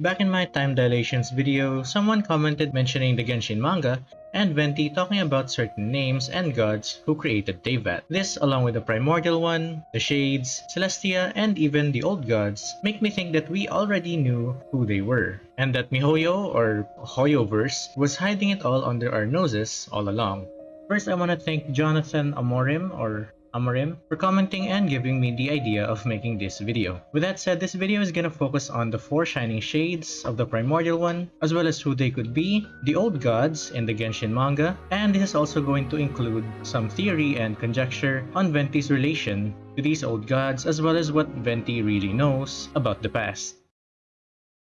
Back in my time dilations video, someone commented mentioning the Genshin manga and Venti talking about certain names and gods who created Teyvat. This, along with the Primordial One, the Shades, Celestia, and even the Old Gods, make me think that we already knew who they were, and that MiHoYo, or Hoyoverse, was hiding it all under our noses all along. First, I want to thank Jonathan Amorim, or Amarim for commenting and giving me the idea of making this video. With that said, this video is gonna focus on the four shining shades of the primordial one, as well as who they could be, the old gods in the Genshin manga, and this is also going to include some theory and conjecture on Venti's relation to these old gods as well as what Venti really knows about the past.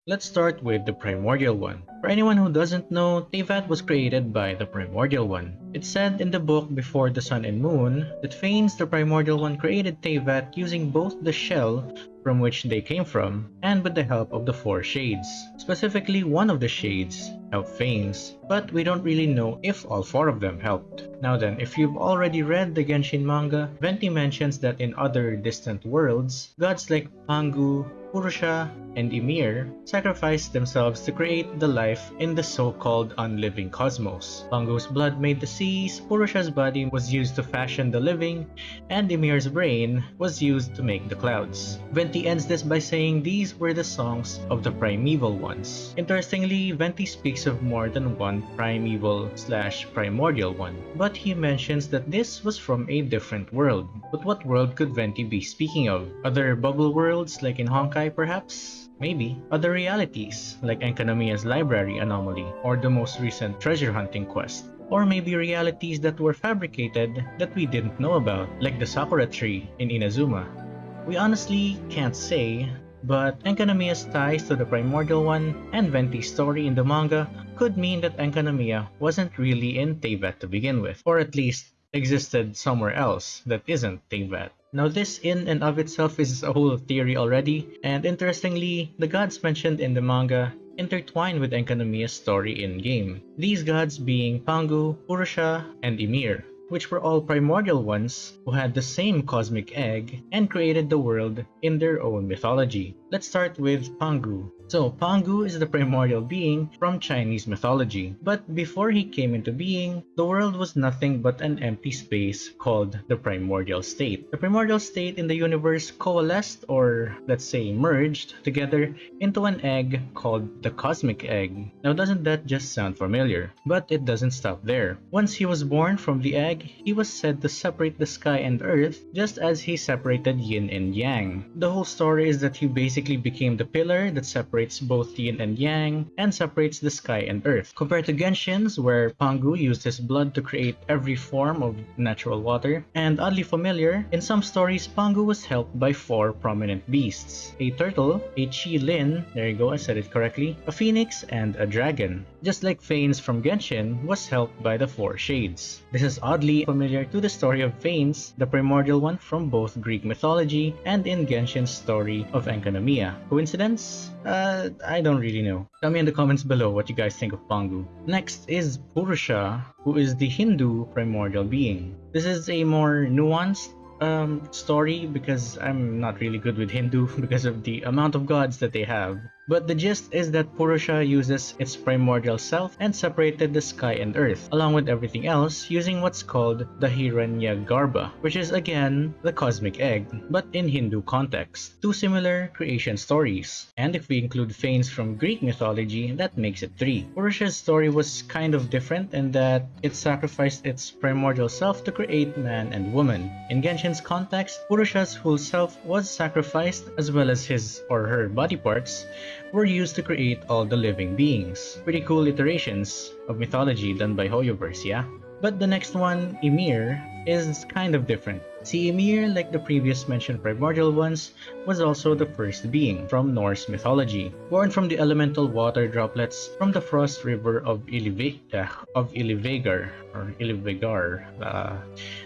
Let's start with the Primordial One. For anyone who doesn't know, Teyvat was created by the Primordial One. It's said in the book Before the Sun and Moon that Phanes, the Primordial One, created Teyvat using both the shell from which they came from and with the help of the four shades. Specifically, one of the shades helped Phanes, but we don't really know if all four of them helped. Now then, if you've already read the Genshin manga, Venti mentions that in other distant worlds, gods like Pangu, Purusha, and Ymir sacrificed themselves to create the life in the so-called unliving cosmos. Pangu's blood made the seas, Purusha's body was used to fashion the living, and Ymir's brain was used to make the clouds. Venti ends this by saying these were the songs of the primeval ones. Interestingly, Venti speaks of more than one primeval slash primordial one, but he mentions that this was from a different world. But what world could Venti be speaking of? Other bubble worlds like in Honkai perhaps? Maybe. Other realities, like Enkanomiya's library anomaly, or the most recent treasure hunting quest. Or maybe realities that were fabricated that we didn't know about, like the Sakura tree in Inazuma. We honestly can't say, but Enkanomiya's ties to the Primordial One and Venti's story in the manga could mean that Enkanomiya wasn't really in Teyvat to begin with, or at least existed somewhere else that isn't Teyvat. Now this in and of itself is a whole theory already, and interestingly, the gods mentioned in the manga intertwine with Enkanomiya's story in-game. These gods being Pangu, Purusha, and Ymir, which were all primordial ones who had the same cosmic egg and created the world in their own mythology. Let's start with Pangu. So, Pangu is the primordial being from Chinese mythology. But before he came into being, the world was nothing but an empty space called the primordial state. The primordial state in the universe coalesced, or let's say merged, together into an egg called the cosmic egg. Now doesn't that just sound familiar? But it doesn't stop there. Once he was born from the egg, he was said to separate the sky and earth just as he separated yin and yang. The whole story is that he basically became the pillar that separated separates both yin and yang, and separates the sky and earth. Compared to Genshin's, where Pangu used his blood to create every form of natural water, and oddly familiar, in some stories Pangu was helped by four prominent beasts. A turtle, a chi Qilin, there you go, I said it correctly, a phoenix, and a dragon. Just like Phanes from Genshin was helped by the four shades. This is oddly familiar to the story of Phanes, the primordial one from both Greek mythology and in Genshin's story of Enkanomiya. Coincidence? Uh, uh, I don't really know. Tell me in the comments below what you guys think of Pangu. Next is Purusha, who is the Hindu primordial being. This is a more nuanced um, story because I'm not really good with Hindu because of the amount of gods that they have. But the gist is that Purusha uses its primordial self and separated the sky and earth, along with everything else, using what's called the Hiranyagarbha, which is again the cosmic egg, but in Hindu context. Two similar creation stories. And if we include Phanes from Greek mythology, that makes it three. Purusha's story was kind of different in that it sacrificed its primordial self to create man and woman. In Genshin's context, Purusha's whole self was sacrificed as well as his or her body parts were used to create all the living beings. Pretty cool iterations of mythology done by Hoyoverse, yeah? But the next one, Ymir, is kind of different. See, Ymir, like the previous mentioned primordial ones, was also the first being from Norse mythology, born from the elemental water droplets from the frost river of Ilive of Ilivegar or Ilivegar. Uh,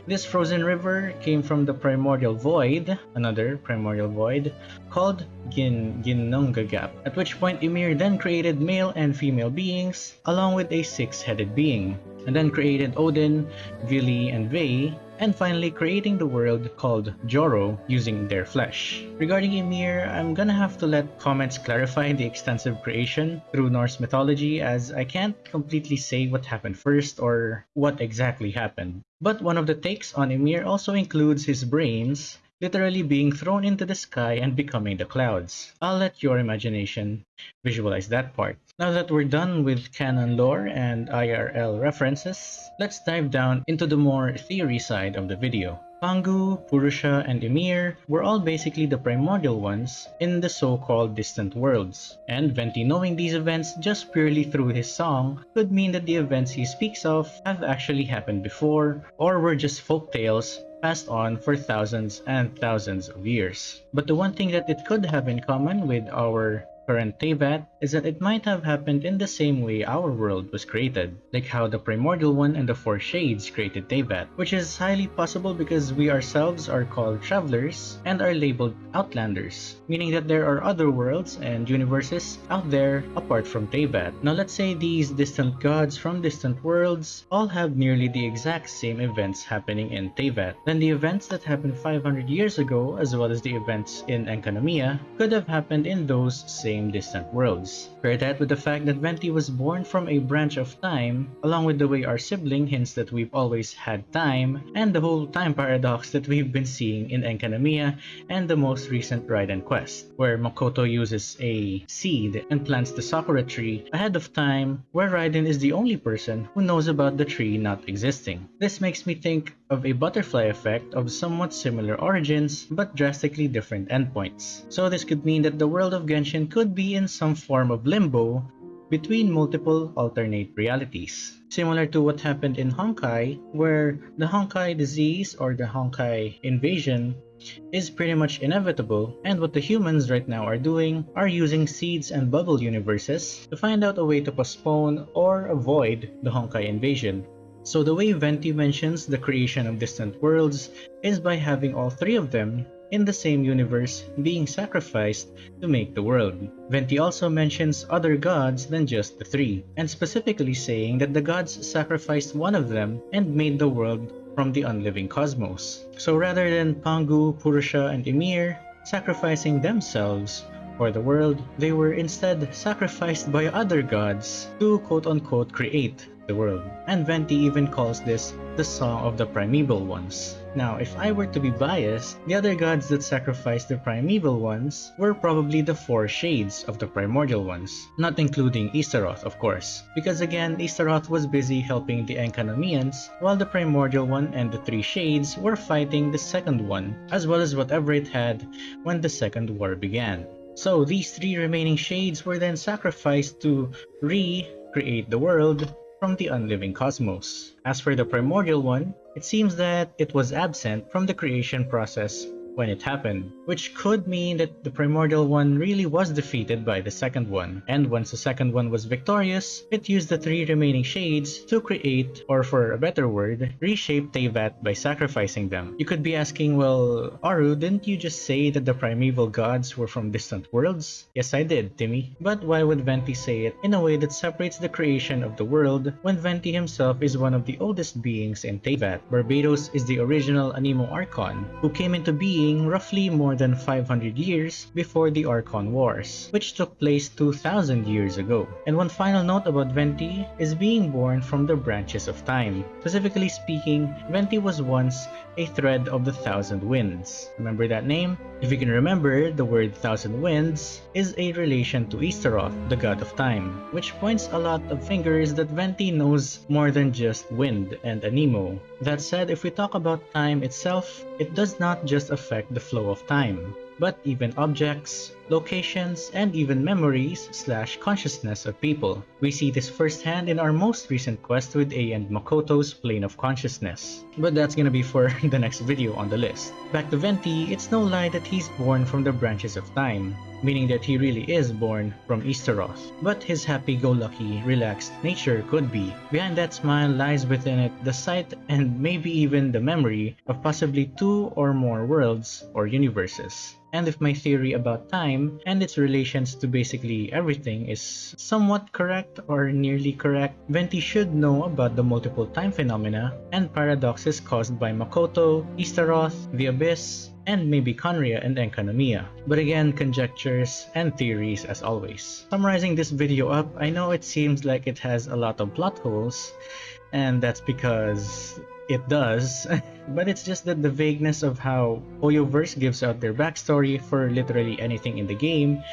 this frozen river came from the primordial void, another primordial void, called Gin Ginnungagap, at which point Ymir then created male and female beings along with a six-headed being, and then created Odin, Vili, and Ve and finally creating the world called Joro using their flesh. Regarding Ymir, I'm gonna have to let comments clarify the extensive creation through Norse mythology as I can't completely say what happened first or what exactly happened. But one of the takes on Ymir also includes his brains literally being thrown into the sky and becoming the clouds. I'll let your imagination visualize that part. Now that we're done with canon lore and IRL references, let's dive down into the more theory side of the video. Pangu, Purusha, and Ymir were all basically the primordial ones in the so-called distant worlds, and Venti knowing these events just purely through his song could mean that the events he speaks of have actually happened before, or were just folk tales passed on for thousands and thousands of years. But the one thing that it could have in common with our current Teyvat is that it might have happened in the same way our world was created, like how the Primordial One and the Four Shades created Teyvat, which is highly possible because we ourselves are called travelers and are labeled outlanders, meaning that there are other worlds and universes out there apart from Teyvat. Now let's say these distant gods from distant worlds all have nearly the exact same events happening in Teyvat. Then the events that happened 500 years ago as well as the events in Enkanomiya could have happened in those same same distant worlds. Pair that with the fact that Venti was born from a branch of time, along with the way our sibling hints that we've always had time, and the whole time paradox that we've been seeing in Enkanomiya and the most recent Raiden quest, where Makoto uses a seed and plants the Sakura tree ahead of time, where Raiden is the only person who knows about the tree not existing. This makes me think of a butterfly effect of somewhat similar origins but drastically different endpoints. So this could mean that the world of Genshin could be in some form of limbo between multiple alternate realities. Similar to what happened in Honkai, where the Honkai disease or the Honkai invasion is pretty much inevitable and what the humans right now are doing are using seeds and bubble universes to find out a way to postpone or avoid the Honkai invasion so the way Venti mentions the creation of distant worlds is by having all three of them in the same universe being sacrificed to make the world. Venti also mentions other gods than just the three, and specifically saying that the gods sacrificed one of them and made the world from the unliving cosmos. So rather than Pangu, Purusha, and Ymir sacrificing themselves for the world, they were instead sacrificed by other gods to quote-unquote create the world. And Venti even calls this the Song of the Primeval Ones. Now, if I were to be biased, the other gods that sacrificed the primeval ones were probably the four shades of the primordial ones, not including Ishtaroth, of course, because again, Ishtaroth was busy helping the Enkanomians, while the primordial one and the three shades were fighting the second one, as well as whatever it had when the second war began. So these three remaining shades were then sacrificed to re-create the world from the unliving cosmos. As for the primordial one, it seems that it was absent from the creation process when it happened, which could mean that the primordial one really was defeated by the second one, and once the second one was victorious, it used the three remaining shades to create, or for a better word, reshape Teyvat by sacrificing them. You could be asking, well, Aru, didn't you just say that the primeval gods were from distant worlds? Yes, I did, Timmy. But why would Venti say it in a way that separates the creation of the world when Venti himself is one of the oldest beings in Teyvat? Barbatos is the original Anemo Archon, who came into being being roughly more than 500 years before the Archon Wars, which took place 2000 years ago. And one final note about Venti is being born from the branches of time. Specifically speaking, Venti was once a thread of the Thousand Winds. Remember that name? If you can remember, the word Thousand Winds is a relation to Ishtaroth, the god of time, which points a lot of fingers that Venti knows more than just wind and Anemo. That said, if we talk about time itself, it does not just affect the flow of time, but even objects, locations, and even memories slash consciousness of people. We see this firsthand in our most recent quest with Ei and Makoto's Plane of Consciousness. But that's gonna be for the next video on the list. Back to Venti, it's no lie that he's born from the branches of time, meaning that he really is born from Ishtaroth. But his happy-go-lucky, relaxed nature could be. Behind that smile lies within it the sight and maybe even the memory of possibly two or more worlds or universes. And if my theory about time time and its relations to basically everything is somewhat correct or nearly correct, Venti should know about the multiple time phenomena and paradoxes caused by Makoto, Istaroth, the Abyss, and maybe Khaenri'ah and Enkanomiya. But again, conjectures and theories as always. Summarizing this video up, I know it seems like it has a lot of plot holes, and that's because it does, but it's just that the vagueness of how Hoyoverse gives out their backstory for literally anything in the game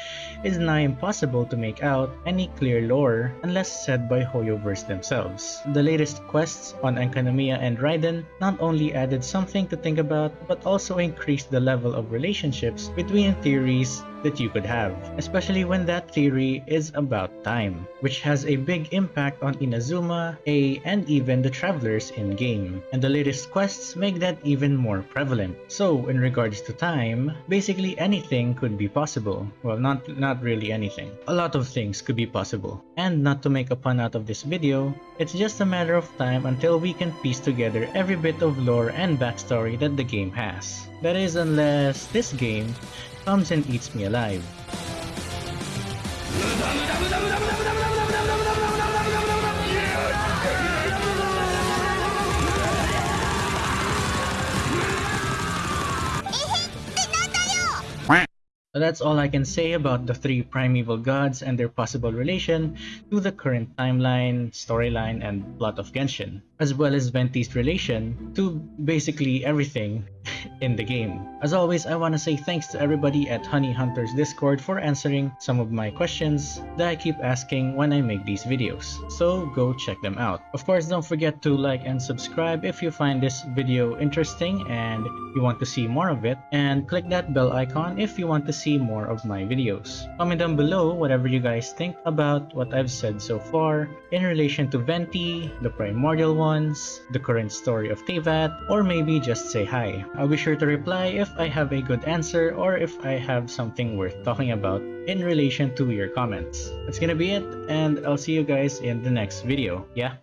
is nigh impossible to make out any clear lore unless said by Hoyoverse themselves. The latest quests on Enkanomiya and Raiden not only added something to think about, but also increased the level of relationships between theories that you could have, especially when that theory is about time, which has a big impact on Inazuma, Ei, and even the travelers in-game. And the latest quests make that even more prevalent. So, in regards to time, basically anything could be possible. Well, not, not really anything. A lot of things could be possible. And not to make a pun out of this video, it's just a matter of time until we can piece together every bit of lore and backstory that the game has. That is unless this game comes and eats me alive. that's all I can say about the three primeval gods and their possible relation to the current timeline, storyline, and plot of Genshin, as well as Venti's relation to basically everything in the game. As always, I want to say thanks to everybody at Honey Hunters Discord for answering some of my questions that I keep asking when I make these videos, so go check them out. Of course, don't forget to like and subscribe if you find this video interesting and you want to see more of it, and click that bell icon if you want to see more of my videos. Comment down below whatever you guys think about what I've said so far in relation to Venti, the primordial ones, the current story of Teyvat, or maybe just say hi. I'll be sure to reply if I have a good answer or if I have something worth talking about in relation to your comments. That's gonna be it, and I'll see you guys in the next video, yeah?